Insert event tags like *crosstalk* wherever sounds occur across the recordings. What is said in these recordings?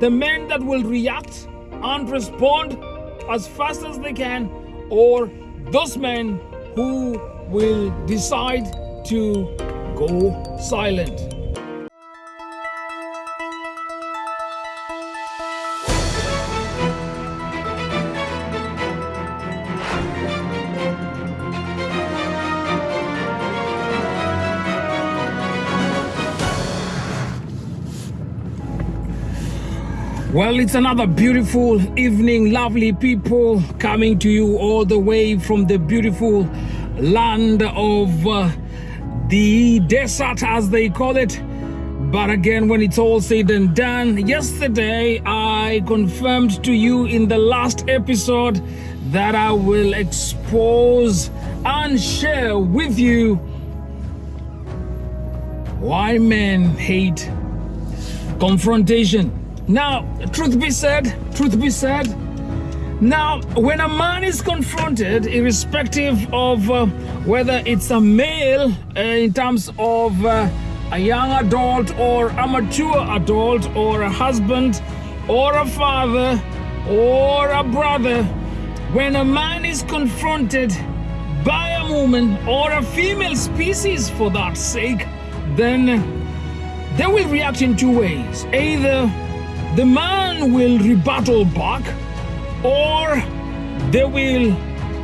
the men that will react and respond as fast as they can, or those men who will decide to go silent. Well, it's another beautiful evening, lovely people coming to you all the way from the beautiful land of uh, the desert, as they call it. But again, when it's all said and done, yesterday I confirmed to you in the last episode that I will expose and share with you why men hate confrontation. Now, truth be said, truth be said, now, when a man is confronted, irrespective of uh, whether it's a male uh, in terms of uh, a young adult or a mature adult or a husband or a father or a brother, when a man is confronted by a woman or a female species for that sake, then they will react in two ways. Either the man will rebuttal back or they will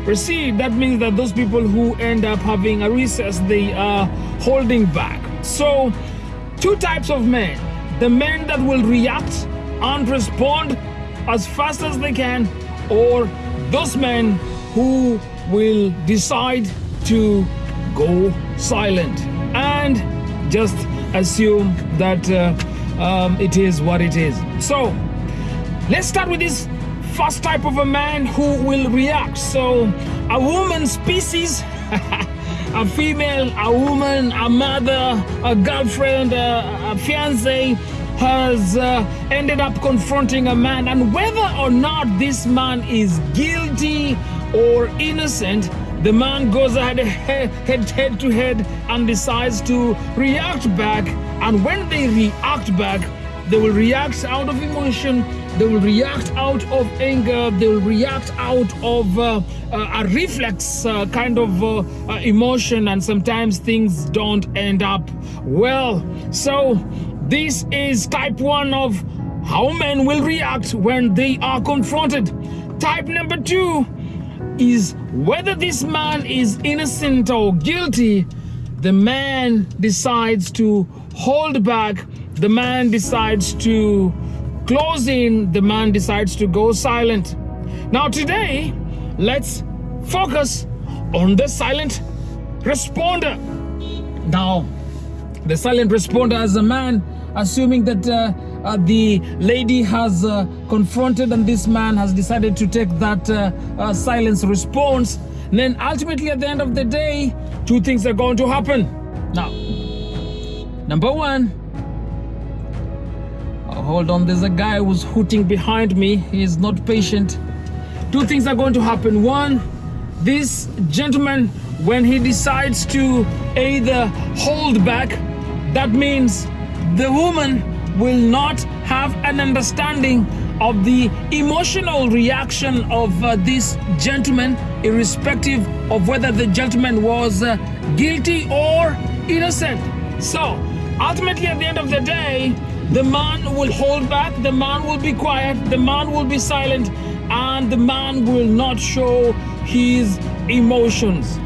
proceed. That means that those people who end up having a recess, they are holding back. So, two types of men the men that will react and respond as fast as they can, or those men who will decide to go silent and just assume that. Uh, um, it is what it is. So let's start with this first type of a man who will react. So a woman species, *laughs* a female, a woman, a mother, a girlfriend, a, a fiance has uh, ended up confronting a man and whether or not this man is guilty or innocent the man goes ahead *laughs* head, head to head and decides to react back. And when they react back, they will react out of emotion, they will react out of anger, they will react out of uh, uh, a reflex uh, kind of uh, uh, emotion, and sometimes things don't end up well. So, this is type one of how men will react when they are confronted. Type number two is whether this man is innocent or guilty, the man decides to hold back, the man decides to close in, the man decides to go silent. Now, today, let's focus on the silent responder. Now, the silent responder as a man, assuming that. Uh, uh, the lady has uh, confronted and this man has decided to take that uh, uh, silence response, and then ultimately at the end of the day, two things are going to happen. Now, number one, oh, hold on, there's a guy who's hooting behind me. He is not patient. Two things are going to happen. One, this gentleman, when he decides to either hold back, that means the woman will not have an understanding of the emotional reaction of uh, this gentleman, irrespective of whether the gentleman was uh, guilty or innocent. So, ultimately, at the end of the day, the man will hold back, the man will be quiet, the man will be silent, and the man will not show his emotions.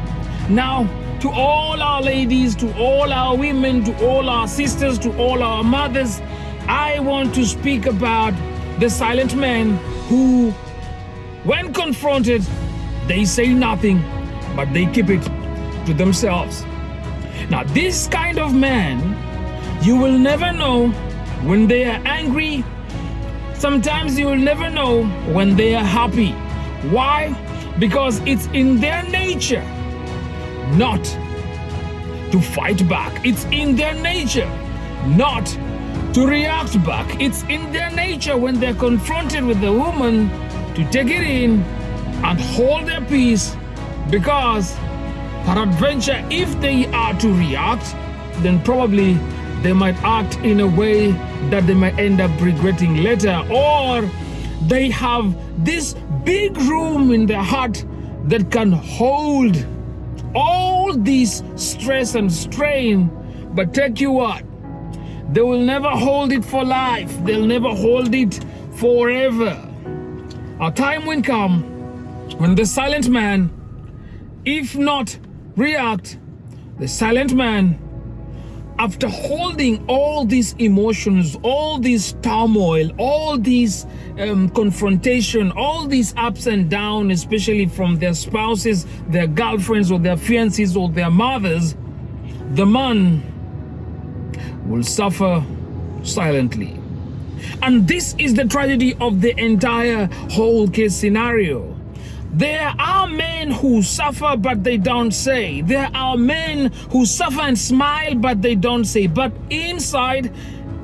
Now, to all our ladies, to all our women, to all our sisters, to all our mothers, I want to speak about the silent men who, when confronted, they say nothing, but they keep it to themselves. Now, this kind of man, you will never know when they are angry. Sometimes you will never know when they are happy. Why? Because it's in their nature not to fight back. It's in their nature not to react back. It's in their nature when they're confronted with the woman to take it in and hold their peace because peradventure if they are to react then probably they might act in a way that they might end up regretting later, or they have this big room in their heart that can hold all this stress and strain. But take you what? They will never hold it for life, they'll never hold it forever. A time will come when the silent man, if not react, the silent man, after holding all these emotions, all this turmoil, all these um, confrontation, all these ups and downs, especially from their spouses, their girlfriends, or their fiancés, or their mothers, the man will suffer silently. And this is the tragedy of the entire whole case scenario. There are men who suffer but they don't say. There are men who suffer and smile but they don't say. But inside,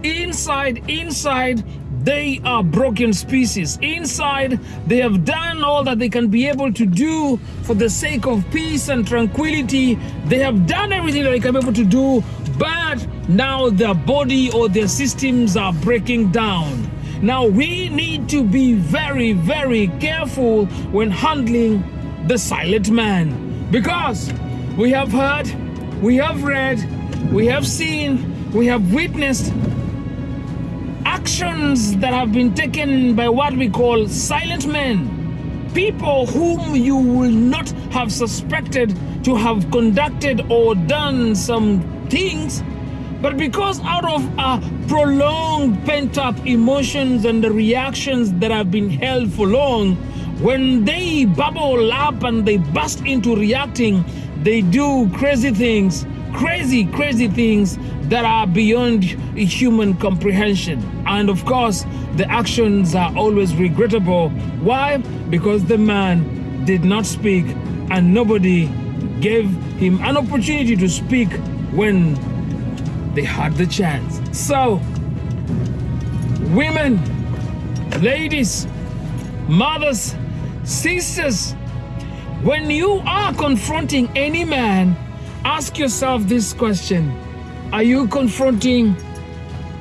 inside, inside, they are broken species. Inside, they have done all that they can be able to do for the sake of peace and tranquility. They have done everything that they can be able to do, but now their body or their systems are breaking down. Now we need to be very, very careful when handling the silent man because we have heard, we have read, we have seen, we have witnessed actions that have been taken by what we call silent men. People whom you will not have suspected to have conducted or done some things but because out of prolonged pent up emotions and the reactions that have been held for long, when they bubble up and they burst into reacting, they do crazy things, crazy, crazy things that are beyond human comprehension. And of course, the actions are always regrettable. Why? Because the man did not speak and nobody gave him an opportunity to speak when they had the chance. So, women, ladies, mothers, sisters, when you are confronting any man, ask yourself this question Are you confronting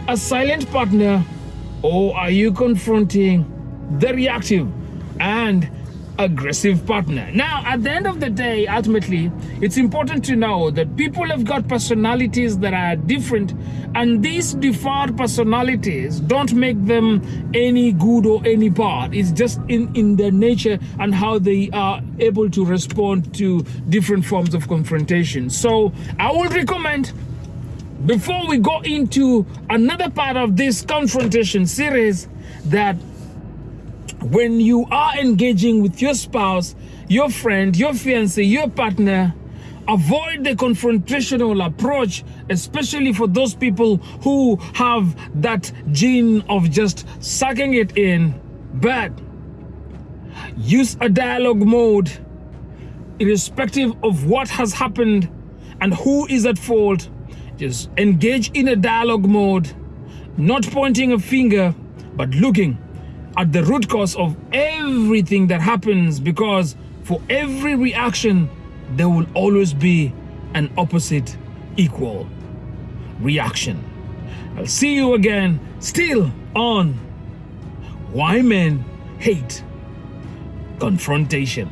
a silent partner or are you confronting the reactive and aggressive partner. Now, at the end of the day, ultimately, it's important to know that people have got personalities that are different, and these different personalities don't make them any good or any bad. It's just in, in their nature and how they are able to respond to different forms of confrontation. So, I would recommend before we go into another part of this confrontation series that when you are engaging with your spouse, your friend, your fiance, your partner, avoid the confrontational approach, especially for those people who have that gene of just sucking it in. But use a dialogue mode, irrespective of what has happened and who is at fault. Just engage in a dialogue mode, not pointing a finger, but looking at the root cause of everything that happens because for every reaction, there will always be an opposite equal reaction. I'll see you again, still on Why Men Hate Confrontation.